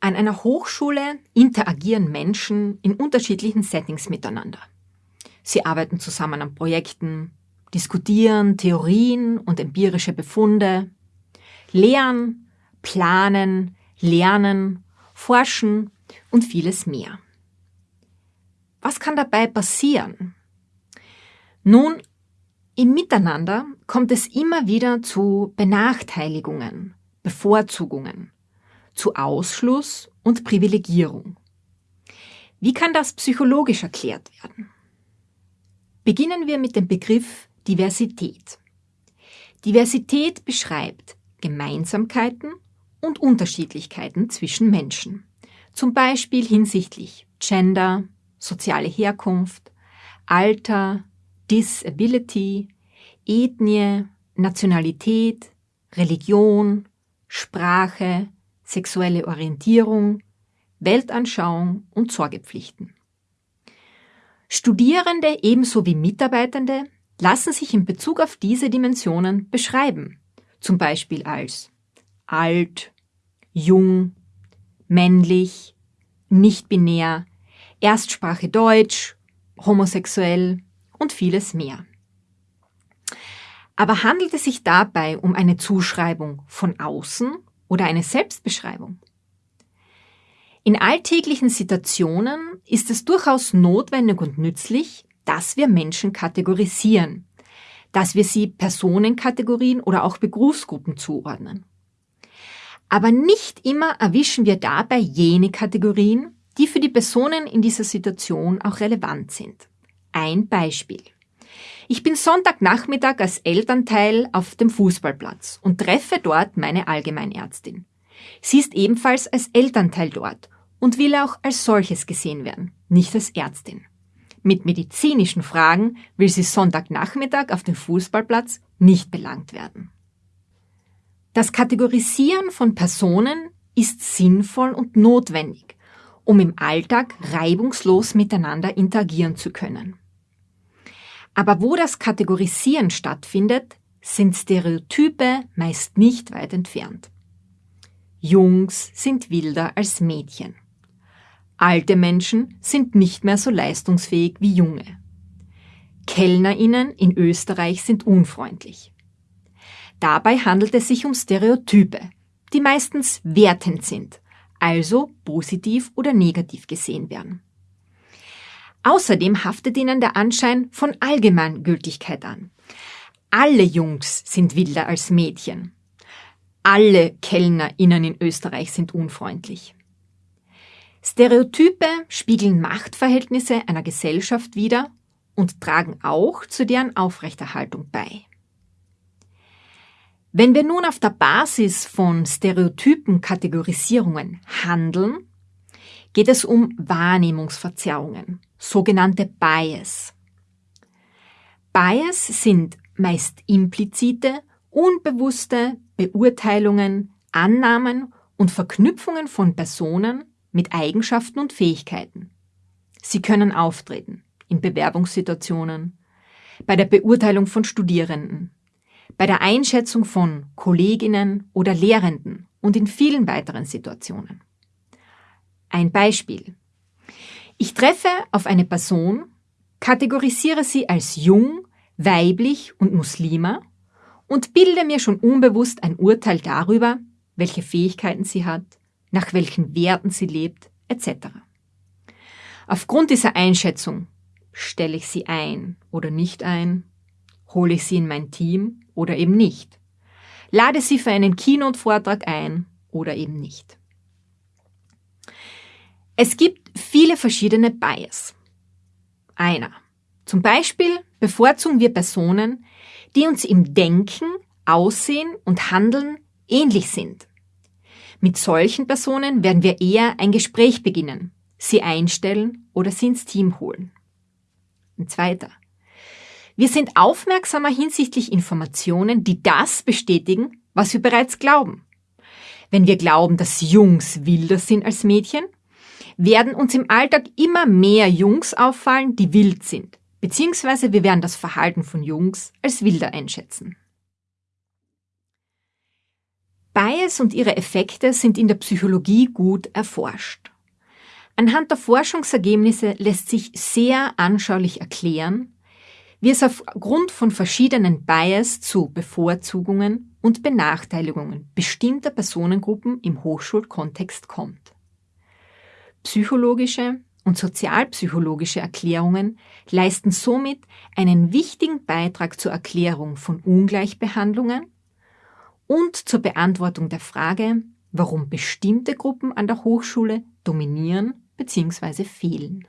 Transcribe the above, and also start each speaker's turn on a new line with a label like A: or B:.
A: An einer Hochschule interagieren Menschen in unterschiedlichen Settings miteinander. Sie arbeiten zusammen an Projekten, diskutieren Theorien und empirische Befunde, lehren, planen, lernen, forschen und vieles mehr. Was kann dabei passieren? Nun, im Miteinander kommt es immer wieder zu Benachteiligungen, Bevorzugungen, zu Ausschluss und Privilegierung. Wie kann das psychologisch erklärt werden? Beginnen wir mit dem Begriff Diversität. Diversität beschreibt Gemeinsamkeiten und Unterschiedlichkeiten zwischen Menschen, zum Beispiel hinsichtlich Gender, soziale Herkunft, Alter, Disability, Ethnie, Nationalität, Religion, Sprache, sexuelle Orientierung, Weltanschauung und Sorgepflichten. Studierende ebenso wie Mitarbeitende lassen sich in Bezug auf diese Dimensionen beschreiben, zum Beispiel als alt, jung, männlich, nicht binär, Erstsprache Deutsch, homosexuell und vieles mehr. Aber handelt es sich dabei um eine Zuschreibung von außen oder eine Selbstbeschreibung. In alltäglichen Situationen ist es durchaus notwendig und nützlich, dass wir Menschen kategorisieren, dass wir sie Personenkategorien oder auch Berufsgruppen zuordnen. Aber nicht immer erwischen wir dabei jene Kategorien, die für die Personen in dieser Situation auch relevant sind. Ein Beispiel. Ich bin Sonntagnachmittag als Elternteil auf dem Fußballplatz und treffe dort meine Allgemeinärztin. Sie ist ebenfalls als Elternteil dort und will auch als solches gesehen werden, nicht als Ärztin. Mit medizinischen Fragen will sie Sonntagnachmittag auf dem Fußballplatz nicht belangt werden. Das Kategorisieren von Personen ist sinnvoll und notwendig, um im Alltag reibungslos miteinander interagieren zu können. Aber wo das Kategorisieren stattfindet, sind Stereotype meist nicht weit entfernt. Jungs sind wilder als Mädchen. Alte Menschen sind nicht mehr so leistungsfähig wie junge. Kellnerinnen in Österreich sind unfreundlich. Dabei handelt es sich um Stereotype, die meistens wertend sind, also positiv oder negativ gesehen werden. Außerdem haftet ihnen der Anschein von Allgemeingültigkeit an. Alle Jungs sind wilder als Mädchen. Alle KellnerInnen in Österreich sind unfreundlich. Stereotype spiegeln Machtverhältnisse einer Gesellschaft wider und tragen auch zu deren Aufrechterhaltung bei. Wenn wir nun auf der Basis von Stereotypen-Kategorisierungen handeln, geht es um Wahrnehmungsverzerrungen, sogenannte Bias. Bias sind meist implizite, unbewusste Beurteilungen, Annahmen und Verknüpfungen von Personen mit Eigenschaften und Fähigkeiten. Sie können auftreten in Bewerbungssituationen, bei der Beurteilung von Studierenden, bei der Einschätzung von Kolleginnen oder Lehrenden und in vielen weiteren Situationen. Ein Beispiel. Ich treffe auf eine Person, kategorisiere sie als jung, weiblich und Muslima und bilde mir schon unbewusst ein Urteil darüber, welche Fähigkeiten sie hat, nach welchen Werten sie lebt, etc. Aufgrund dieser Einschätzung stelle ich sie ein oder nicht ein, hole ich sie in mein Team oder eben nicht, lade sie für einen Keynote-Vortrag ein oder eben nicht. Es gibt viele verschiedene Bias. Einer. Zum Beispiel bevorzugen wir Personen, die uns im Denken, Aussehen und Handeln ähnlich sind. Mit solchen Personen werden wir eher ein Gespräch beginnen, sie einstellen oder sie ins Team holen. Ein zweiter. Wir sind aufmerksamer hinsichtlich Informationen, die das bestätigen, was wir bereits glauben. Wenn wir glauben, dass Jungs wilder sind als Mädchen, werden uns im Alltag immer mehr Jungs auffallen, die wild sind, beziehungsweise wir werden das Verhalten von Jungs als wilder einschätzen. Bias und ihre Effekte sind in der Psychologie gut erforscht. Anhand der Forschungsergebnisse lässt sich sehr anschaulich erklären, wie es aufgrund von verschiedenen Bias zu Bevorzugungen und Benachteiligungen bestimmter Personengruppen im Hochschulkontext kommt. Psychologische und sozialpsychologische Erklärungen leisten somit einen wichtigen Beitrag zur Erklärung von Ungleichbehandlungen und zur Beantwortung der Frage, warum bestimmte Gruppen an der Hochschule dominieren bzw. fehlen.